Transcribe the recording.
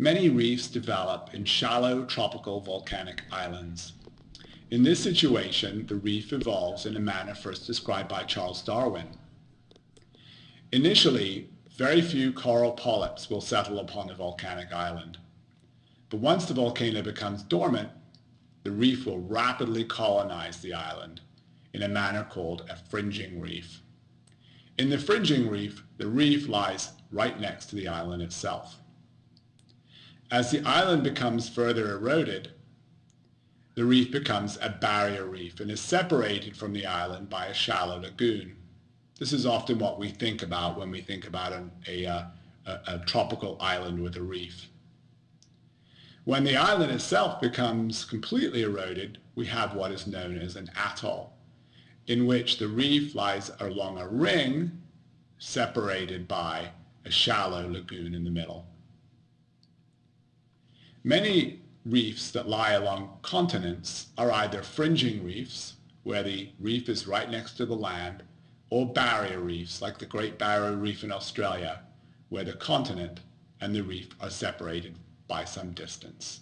Many reefs develop in shallow tropical volcanic islands. In this situation, the reef evolves in a manner first described by Charles Darwin. Initially, very few coral polyps will settle upon a volcanic island. But once the volcano becomes dormant, the reef will rapidly colonize the island in a manner called a fringing reef. In the fringing reef, the reef lies right next to the island itself. As the island becomes further eroded, the reef becomes a barrier reef and is separated from the island by a shallow lagoon. This is often what we think about when we think about an, a, uh, a, a tropical island with a reef. When the island itself becomes completely eroded, we have what is known as an atoll, in which the reef lies along a ring separated by a shallow lagoon in the middle. Many reefs that lie along continents are either fringing reefs, where the reef is right next to the land, or barrier reefs, like the Great Barrier Reef in Australia, where the continent and the reef are separated by some distance.